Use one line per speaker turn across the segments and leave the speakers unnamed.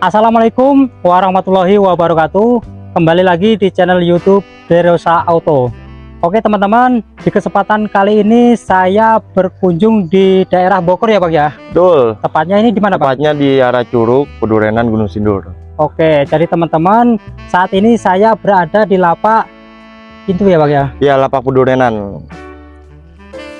Assalamualaikum warahmatullahi wabarakatuh. Kembali lagi di channel youtube Derosa Auto. Oke teman-teman di kesempatan kali ini saya berkunjung di daerah Bogor ya Pak ya?
Betul.
Tepatnya ini di mana Pak?
Tepatnya di arah Curug, Pedurenan, Gunung Sindur.
Oke jadi teman-teman saat ini saya berada di lapak itu ya Pak ya?
Ya lapak Pedurenan.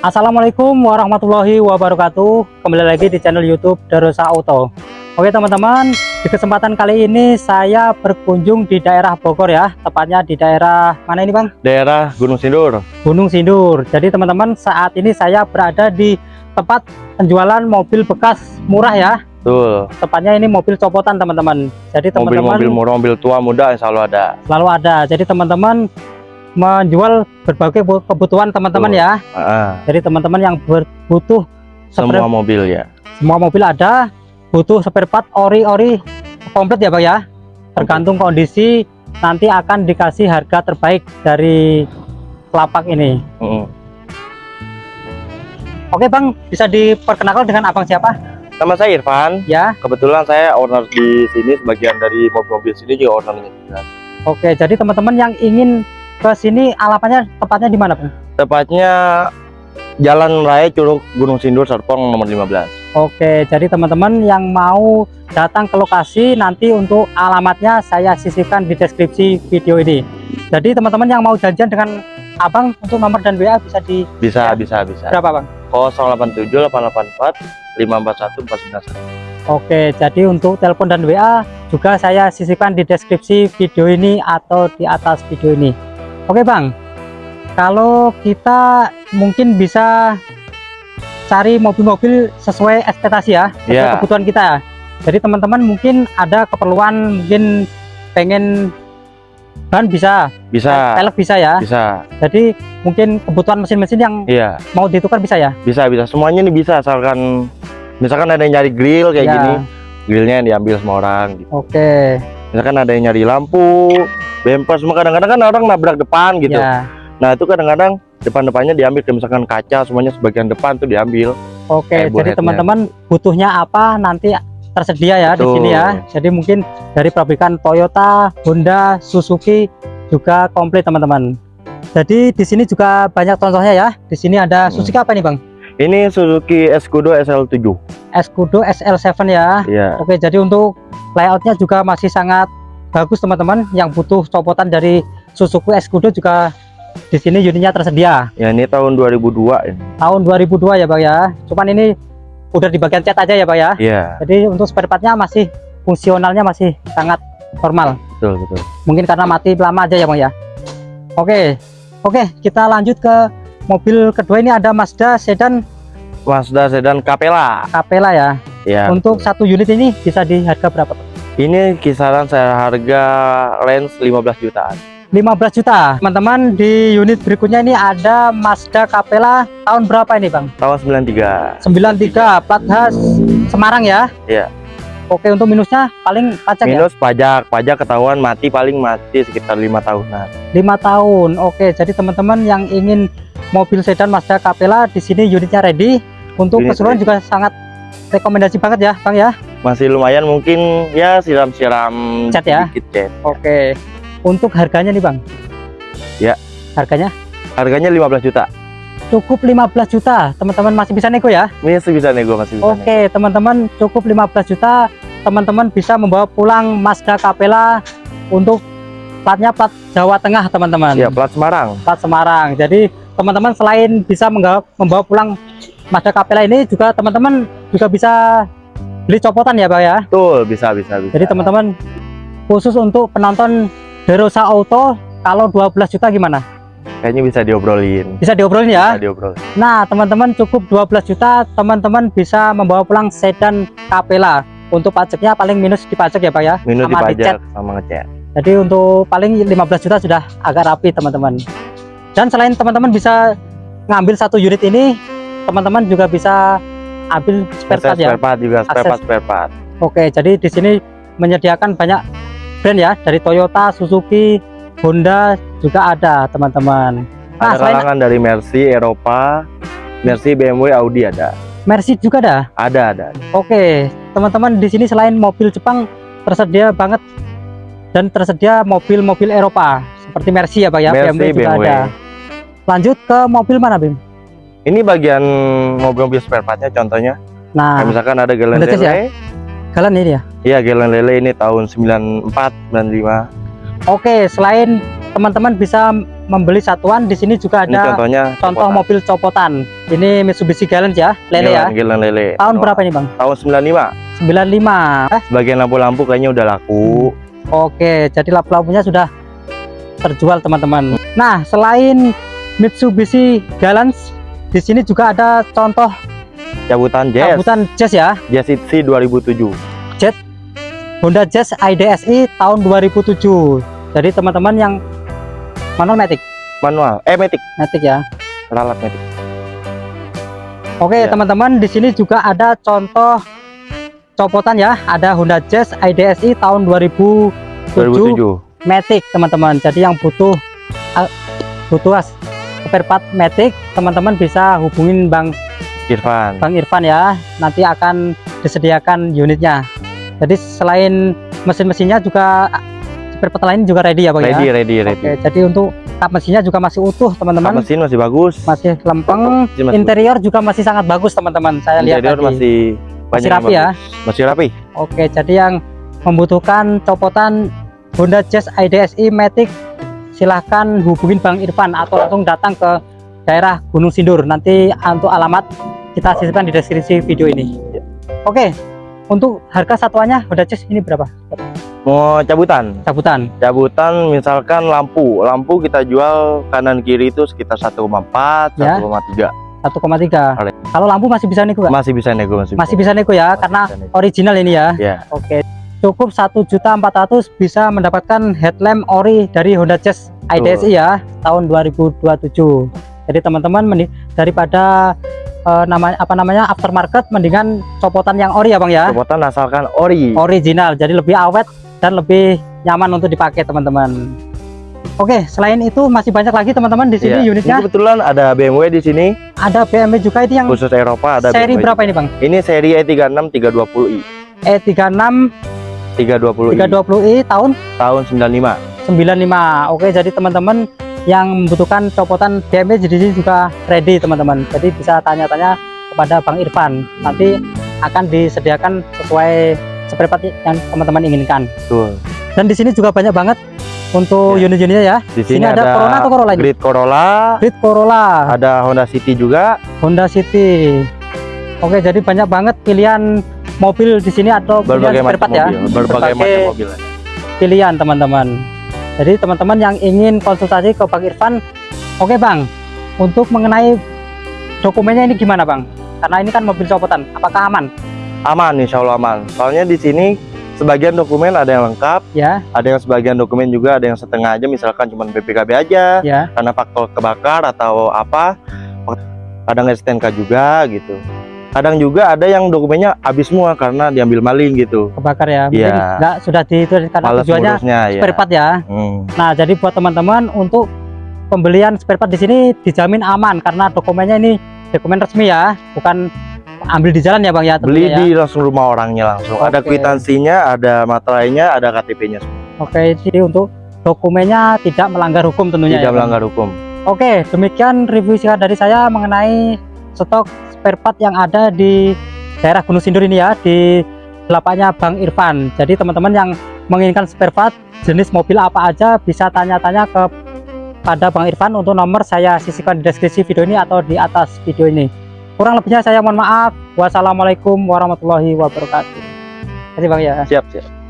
Assalamualaikum warahmatullahi wabarakatuh. Kembali lagi di channel youtube Derosa Auto Oke teman-teman di kesempatan kali ini saya berkunjung di daerah Bogor ya. Tepatnya di daerah mana ini Bang?
Daerah Gunung Sindur.
Gunung Sindur. Jadi teman-teman saat ini saya berada di tempat penjualan mobil bekas murah ya.
Betul.
Tepatnya ini mobil copotan teman-teman. Jadi teman-teman
Mobil-mobil murah, mobil tua, muda selalu ada.
Selalu ada. Jadi teman-teman menjual berbagai kebutuhan teman-teman ya.
Uh,
jadi teman-teman yang berbutuh
Semua mobil ya.
Semua mobil ada butuh spare part ori-ori komplit ya Pak ya. Tergantung kondisi nanti akan dikasih harga terbaik dari lapak ini.
-uh.
Oke Bang bisa diperkenalkan dengan abang siapa?
Nama saya Irfan.
Ya.
Kebetulan saya owner di sini sebagian dari mobil-mobil sini juga ownernya
Oke jadi teman-teman yang ingin ke sini alamatnya tepatnya di mana Bang?
Tepatnya Jalan Raya Curug Gunung Sindur Serpong nomor 15
Oke, jadi teman-teman yang mau datang ke lokasi nanti untuk alamatnya saya sisihkan di deskripsi video ini. Jadi teman-teman yang mau janjian dengan Abang untuk nomor dan WA bisa di
Bisa, ya? bisa, bisa.
Berapa, Bang?
087 884 541 491.
Oke, jadi untuk telepon dan WA juga saya sisihkan di deskripsi video ini atau di atas video ini. Oke, Bang. Kalau kita mungkin bisa cari mobil-mobil sesuai ekspektasi ya, sesuai yeah. kebutuhan kita. Jadi teman-teman mungkin ada keperluan mungkin pengen ban bisa,
bisa,
pelek bisa ya,
bisa.
Jadi mungkin kebutuhan mesin-mesin yang
yeah.
mau ditukar bisa ya?
Bisa, bisa. Semuanya ini bisa asalkan misalkan ada yang nyari grill kayak yeah. gini, grillnya yang diambil semua orang. Gitu.
Oke. Okay.
Misalkan ada yang nyari lampu, bumper, semua kadang-kadang kan orang nabrak depan gitu. Yeah. Nah itu kadang-kadang depan-depannya diambil misalkan kaca semuanya sebagian depan tuh diambil.
Oke jadi teman-teman butuhnya apa nanti tersedia ya Betul. di sini ya. Jadi mungkin dari pabrikan Toyota Honda Suzuki juga komplit teman-teman. Jadi di sini juga banyak contohnya ya. Di sini ada hmm. Suzuki apa nih Bang?
Ini Suzuki Escudo SL7
Escudo SL7 ya.
Yeah.
oke jadi untuk layoutnya juga masih sangat bagus teman-teman. Yang butuh copotan dari Suzuki Escudo juga di sini unitnya tersedia.
Ya ini tahun 2002 ini.
Tahun 2002 ya Pak ya. Cuman ini udah di bagian cat aja ya Pak ya.
Iya.
Jadi untuk spare partnya masih fungsionalnya masih sangat normal.
Betul betul.
Mungkin karena mati lama aja ya Bang ya. Oke. Oke, kita lanjut ke mobil kedua ini ada Mazda sedan
Mazda sedan Capella.
Capella ya.
Ya.
Untuk betul. satu unit ini bisa di harga berapa Pak?
Ini kisaran saya harga range 15 jutaan.
15 juta. Teman-teman di unit berikutnya ini ada Mazda Capella. Tahun berapa ini Bang?
Tahun 93
93 plat khas Semarang ya?
Iya.
Oke untuk minusnya paling pajak
ya? minus ya? pajak. Pajak ketahuan mati paling mati sekitar lima tahunan.
Lima tahun. Oke jadi teman-teman yang ingin mobil sedan Mazda Capella di sini unitnya ready. Untuk Unit keseluruhan ready. juga sangat rekomendasi banget ya Bang ya?
Masih lumayan mungkin ya siram-siram
cat ya?
cat.
Oke untuk harganya nih Bang.
Ya.
Harganya?
Harganya 15 juta.
Cukup 15 juta. Teman-teman masih bisa nego ya?
Masih bisa nego, masih bisa.
Oke, teman-teman cukup 15 juta. Teman-teman bisa membawa pulang Mazda Capella untuk platnya plat Jawa Tengah, teman-teman.
Iya, plat Semarang.
Plat Semarang. Jadi, teman-teman selain bisa membawa, membawa pulang Mazda Capella ini juga teman-teman juga bisa beli copotan ya, Pak ya?
Betul, bisa bisa bisa.
Jadi, teman-teman khusus untuk penonton Derosa Auto kalau 12 juta gimana?
Kayaknya bisa diobrolin.
Bisa diobrolin ya?
Bisa diobrolin.
Nah, teman-teman cukup 12 juta, teman-teman bisa membawa pulang sedan Capella. Untuk pajaknya paling minus di pajak ya, Pak ya?
Minus sama di pajak sama ngecat.
Jadi untuk paling 15 juta sudah agak rapi, teman-teman. Dan selain teman-teman bisa ngambil satu unit ini, teman-teman juga bisa ambil spare part ya.
Spare part juga, spare part, spare part.
Oke, jadi di sini menyediakan banyak brand ya dari Toyota, Suzuki, Honda juga ada teman-teman.
Nah, ada kalangan dari Mercy, Eropa, Mercy, BMW, Audi ada.
Mercy juga ada?
Ada, ada.
Oke, teman-teman di sini selain mobil Jepang tersedia banget dan tersedia mobil-mobil Eropa seperti Mercy ya Pak ya,
Mercy,
BMW juga
BMW.
ada. Lanjut ke mobil mana Bim?
Ini bagian mobil-mobil spare partnya contohnya.
Nah,
Kayak misalkan ada
Jazz ya? Kalian ini ya.
Iya, galon lele ini tahun 94, 95.
Oke, selain teman-teman bisa membeli satuan, di sini juga
Ini
ada
contohnya
contoh
copotan.
mobil copotan. Ini Mitsubishi Galant ya, lele ya.
Galon, galon lele.
Tahun berapa ini Bang?
Tahun 95.
95. Eh,
Bagian lampu-lampu kayaknya udah laku.
Oke, jadi lampu-lampunya sudah terjual teman-teman. Nah, selain Mitsubishi Galant, di sini juga ada contoh
Cabutan Jazz,
cabutan Jazz ya.
Jazz ITC 2007.
Honda Jazz IDSI tahun 2007. Jadi teman-teman yang manual matic,
Manual, eh Matic,
matic ya.
ralat Matic.
Oke,
Ya.
teman-teman di sini juga ada contoh copotan ya. Ada Honda Jazz IDSI tahun 2007,
2007.
matic, teman-teman. Jadi yang butuh ah, butuh as- spare part matic, teman-teman bisa hubungin Bang
Irfan.
Bang Irfan ya. Nanti akan disediakan unitnya. Jadi selain mesin-mesinnya juga spare part lain juga ready ya, Bang
Ready,
ya.
ready, ready.
Oke, jadi untuk kap mesinnya juga masih utuh,
Kap
teman-teman.
mesin masih bagus.
Masih lempeng.
Mesin masih
Interior juga masih sangat bagus, teman-teman. Saya lihat
Interior masih banyak yang
rapi ya.
Masih rapi.
Oke, jadi yang membutuhkan copotan Honda Jazz IDSI Matic silahkan hubungin Bang Irfan atau langsung datang ke daerah Gunung Sindur. Nanti untuk alamat kita sisipkan di deskripsi video ini. Oke, untuk harga satuannya Honda Jazz ini berapa?
Mau cabutan.
Cabutan.
Cabutan misalkan lampu. Lampu kita jual kanan kiri itu sekitar 1,4,
Ya.
1,3.
1,3.
Oleh.
Kalau lampu masih bisa nego nggak?
Masih bisa nego, masih,
Masih bisa nego ya,
Masih
karena
nego.
original ini ya.
Ya.
Oke. Cukup 1.400 bisa mendapatkan headlamp ori dari Honda Jazz IDSI ya tahun 2027. Jadi teman-teman daripada eh, nama apa namanya aftermarket mendingan copotan yang ori ya Bang ya.
Copotan asalkan ori.
Original. Jadi lebih awet dan lebih nyaman untuk dipakai teman-teman. Oke, selain itu masi banyak lagi teman-teman di sini
Iya.
unitnya.
Ini kebetulan ada BMW di sini,
Ada BMW juga itu yang
khusus Eropa ada
seri
BMW.
berapa ini Bang?
Ini seri E E36 320i.
E36
320i
320i tahun
tahun 95.
95 oke jadi teman-teman yang membutuhkan copotan BMW di sini juga ready teman-teman jadi bisa tanya-tanya kepada Bang Irfan nanti akan disediakan sesuai spare part yang teman-teman inginkan
Betul.
dan di sini juga banyak banget untuk
Ya.
unit-unitnya ya
Di
sini
sini,
ada, Corona atau Corolla?
Grid Corolla,
Grid Corolla
ada Honda City juga.
Honda City oke jadi banyak banget pilihan mobil di sini atau
berbagai macam
part ya
mobil, berbagai
Berbagai
macam mobil.
pilihan teman-teman jadi teman-teman yang ingin konsultasi ke Bang Irfan oke Bang untuk mengenai dokumennya ini gimana Bang karena ini kan mobil copotan apakah aman
Aman, insya Allah aman. Soalnya di sini sebagian dokumen ada yang lengkap,
ya
ada yang sebagian dokumen juga ada yang setengah aja, misalkan cuma BPKB aja,
ya
karena faktor kebakar atau apa. Kadang STNK juga gitu. Kadang juga ada yang dokumennya habis semua karena diambil maling gitu.
kebakar ya
Iya.
nggak sudah di itu karena
Males
tujuannya
ngurusnya ya.
spare part ya
Hmm.
nah jadi buat teman-teman untuk pembelian spare part di sini dijamin aman karena dokumennya ini dokumen resmi ya bukan ambil di jalan ya Bang ya
Beli
ya.
di langsung rumah orangnya langsung. Ada
Oke.
kwitansinya, ada materainya, ada KTP-nya.
Oke jadi untuk dokumennya tidak melanggar hukum tentunya
Tidak
ya, Bang?
melanggar hukum.
Oke, demikian review singkat dari saya mengenai stok spare part yang ada di daerah Gunung Sindur ini ya, di lapaknya Bang Irfan. Jadi teman-teman yang menginginkan spare part jenis mobil apa aja bisa tanya-tanya ke pada Bang Irfan untuk nomor saya sisihkan di deskripsi video ini atau di atas video ini. Kurang lebihnya saya mohon maaf. Wassalamualaikum warahmatullahi wabarakatuh. Terima kasih Bang ya.
Siap, siap.